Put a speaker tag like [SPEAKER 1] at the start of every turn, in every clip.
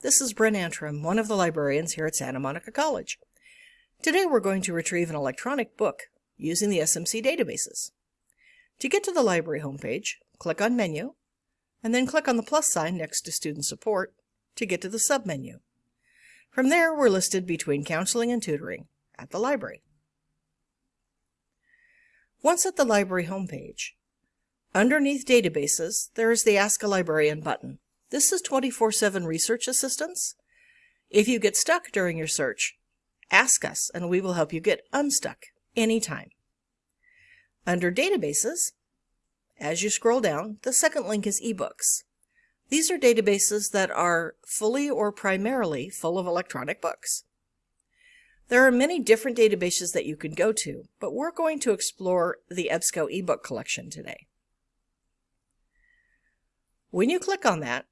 [SPEAKER 1] this is Bryn Antrim, one of the librarians here at Santa Monica College. Today we're going to retrieve an electronic book using the SMC databases. To get to the library homepage, click on Menu, and then click on the plus sign next to Student Support to get to the submenu. From there, we're listed between Counseling and Tutoring at the library. Once at the library homepage, underneath Databases, there is the Ask a Librarian button. This is 24-7 research assistance. If you get stuck during your search, ask us and we will help you get unstuck anytime. Under Databases, as you scroll down, the second link is eBooks. These are databases that are fully or primarily full of electronic books. There are many different databases that you can go to, but we're going to explore the EBSCO ebook collection today. When you click on that,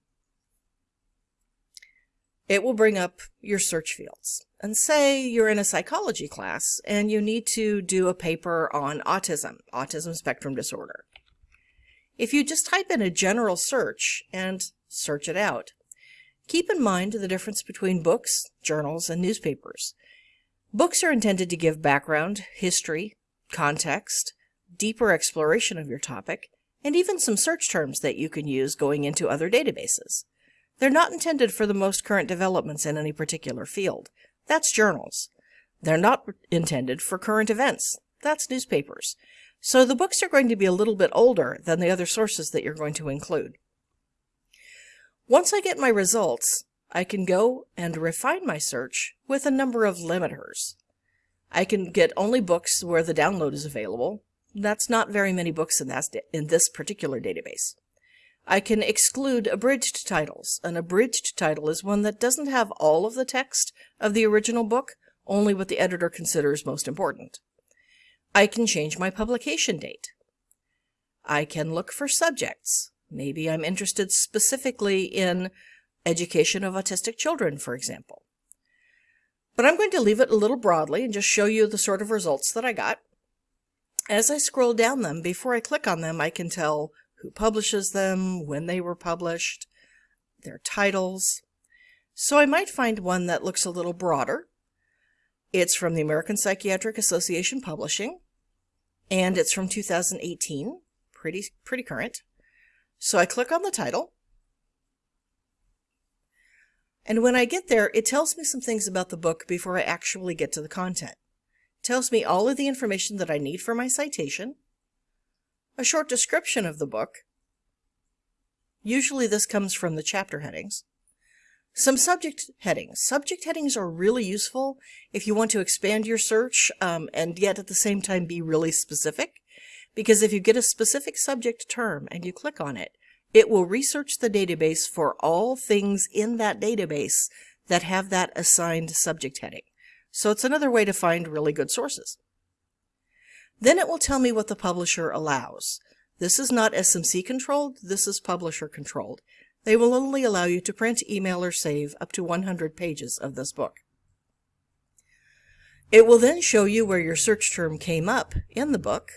[SPEAKER 1] it will bring up your search fields. And say you're in a psychology class and you need to do a paper on autism, autism spectrum disorder. If you just type in a general search and search it out, keep in mind the difference between books, journals, and newspapers. Books are intended to give background, history, context, deeper exploration of your topic, and even some search terms that you can use going into other databases. They're not intended for the most current developments in any particular field. That's journals. They're not intended for current events. That's newspapers. So the books are going to be a little bit older than the other sources that you're going to include. Once I get my results, I can go and refine my search with a number of limiters. I can get only books where the download is available. That's not very many books in, that, in this particular database. I can exclude abridged titles. An abridged title is one that doesn't have all of the text of the original book, only what the editor considers most important. I can change my publication date. I can look for subjects. Maybe I'm interested specifically in education of autistic children, for example. But I'm going to leave it a little broadly and just show you the sort of results that I got. As I scroll down them, before I click on them, I can tell who publishes them, when they were published, their titles. So I might find one that looks a little broader. It's from the American Psychiatric Association Publishing, and it's from 2018, pretty, pretty current. So I click on the title, and when I get there, it tells me some things about the book before I actually get to the content. It tells me all of the information that I need for my citation, a short description of the book. Usually this comes from the chapter headings. Some subject headings. Subject headings are really useful if you want to expand your search um, and yet at the same time be really specific. Because if you get a specific subject term and you click on it, it will research the database for all things in that database that have that assigned subject heading. So it's another way to find really good sources. Then it will tell me what the publisher allows. This is not SMC controlled, this is publisher controlled. They will only allow you to print, email, or save up to 100 pages of this book. It will then show you where your search term came up in the book.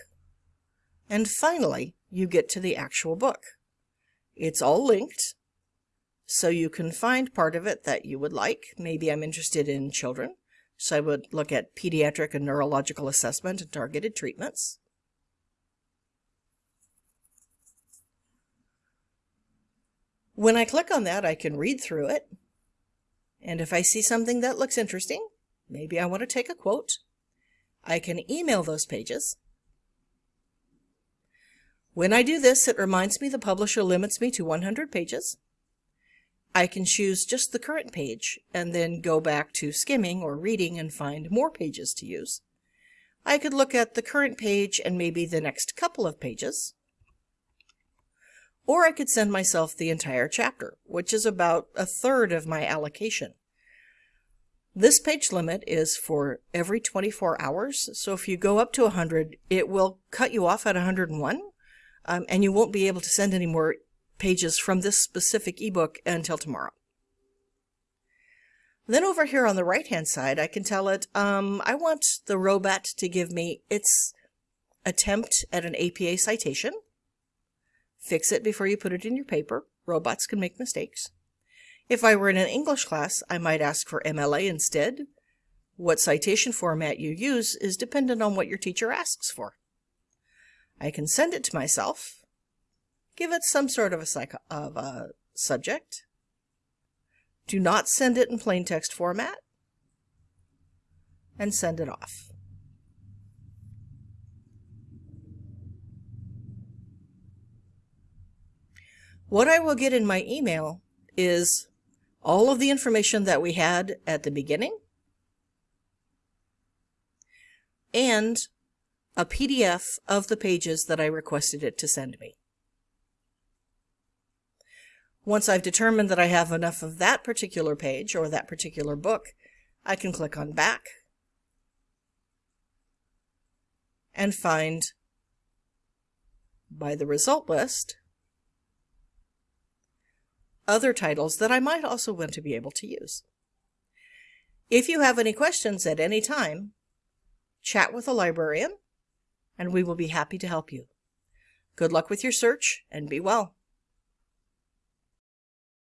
[SPEAKER 1] And finally, you get to the actual book. It's all linked, so you can find part of it that you would like. Maybe I'm interested in children. So I would look at pediatric and neurological assessment and targeted treatments. When I click on that, I can read through it. And if I see something that looks interesting, maybe I want to take a quote, I can email those pages. When I do this, it reminds me the publisher limits me to 100 pages. I can choose just the current page and then go back to skimming or reading and find more pages to use. I could look at the current page and maybe the next couple of pages. Or I could send myself the entire chapter, which is about a third of my allocation. This page limit is for every 24 hours, so if you go up to 100, it will cut you off at 101, um, and you won't be able to send any more pages from this specific ebook until tomorrow. Then over here on the right hand side, I can tell it, um, I want the robot to give me its attempt at an APA citation. Fix it before you put it in your paper. Robots can make mistakes. If I were in an English class, I might ask for MLA instead. What citation format you use is dependent on what your teacher asks for. I can send it to myself, give it some sort of a, psycho of a subject. Do not send it in plain text format, and send it off. What I will get in my email is all of the information that we had at the beginning and a PDF of the pages that I requested it to send me. Once I've determined that I have enough of that particular page or that particular book, I can click on back and find by the result list other titles that I might also want to be able to use. If you have any questions at any time, chat with a librarian and we will be happy to help you. Good luck with your search and be well.